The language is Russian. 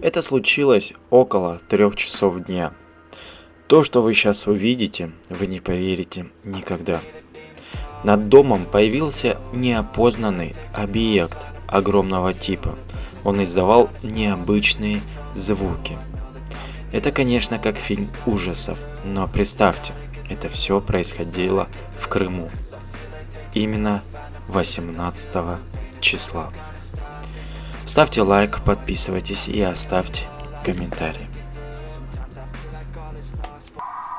Это случилось около трех часов дня. То, что вы сейчас увидите, вы не поверите никогда. Над домом появился неопознанный объект огромного типа. Он издавал необычные звуки. Это, конечно, как фильм ужасов, но представьте, это все происходило в Крыму. Именно 18 числа. Ставьте лайк, подписывайтесь и оставьте комментарий.